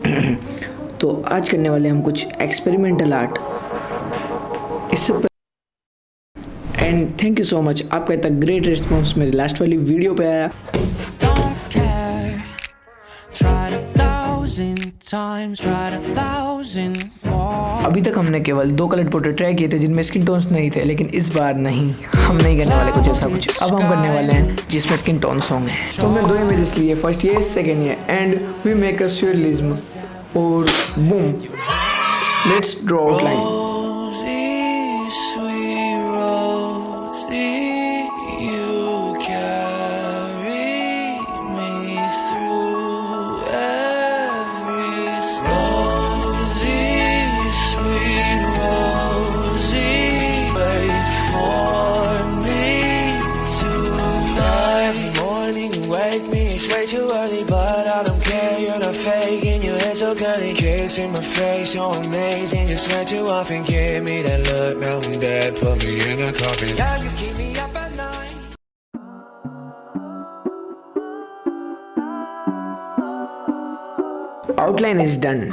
तो आज करने वाले हम कुछ एक्सपेरिमेंटल आर्ट इससे and thank you so much आपका इतना ग्रेट रिस्पॉन्स मेरी लास्ट वाली वीडियो पे आया. Times, tried a thousand. अभी तक हमने केवल दो कलर पोर्ट्रेट ट्राई किए थे जिनमें स्किन टोन्स नहीं थे, लेकिन इस बार नहीं। हम नहीं करने वाले कुछ ऐसा कुछ। अब हम करने वाले हैं, जिसमें स्किन टोन्स होंगे। तो हमने दो इमेजेस लिए फ़र्स्ट ये सेकेंड ये एंड वी मेक अ और boom let's draw outline way too early, but I don't care. You're not faking, your hair so curly, kissing my face, you're amazing. Just way too often, give me that look. Now I'm dead, put me in a coffin. Yeah, you keep me up at night. outline is done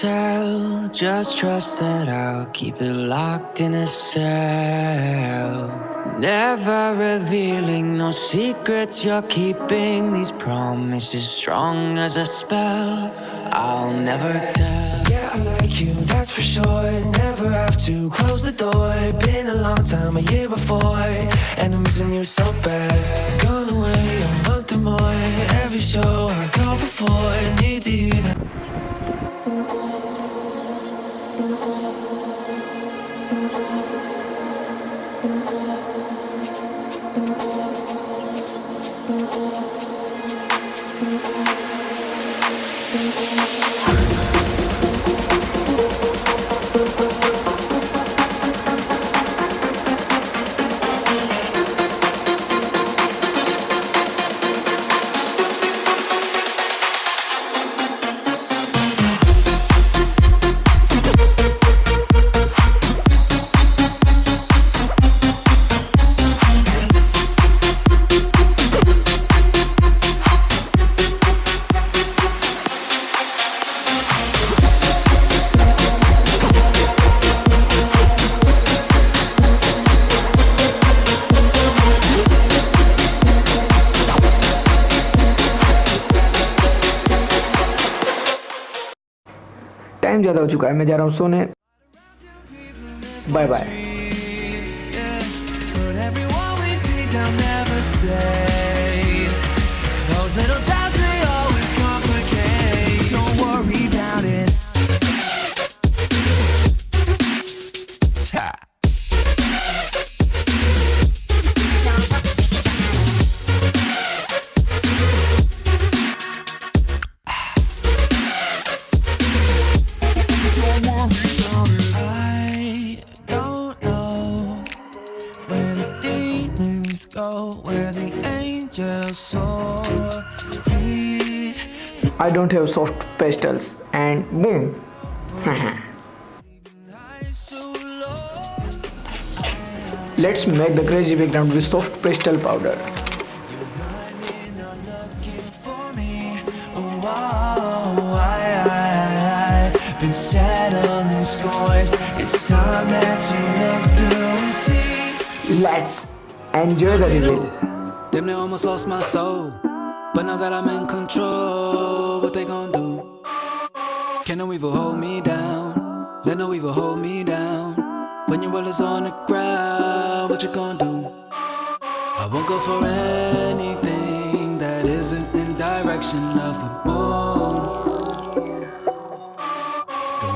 tell. Just trust that I'll keep it locked in a cell. Never revealing no secrets you're keeping. These promises strong as a spell. I'll never tell. Yeah, I like you, that's for sure. Never have to close the door. Been a long time, a year before. And I'm missing you so bad. Gone away a month or more. Every show I go before. Need to hear that. Time ज़्यादा हो चुका है। मैं जा रहा हूँ सोने। Bye bye demons go, where the angels soar. I don't have soft pastels and boom eyes so low. let's make the crazy background with soft pastel powder been settling scores. It's time that you look through and see. let's enjoy the reveal Them they almost lost my soul, but now that I'm in control, what they gonna do? Can no evil hold me down? Let no evil hold me down. When your will is on the ground, what you gonna do? I won't go for anything that isn't in direction of the boy.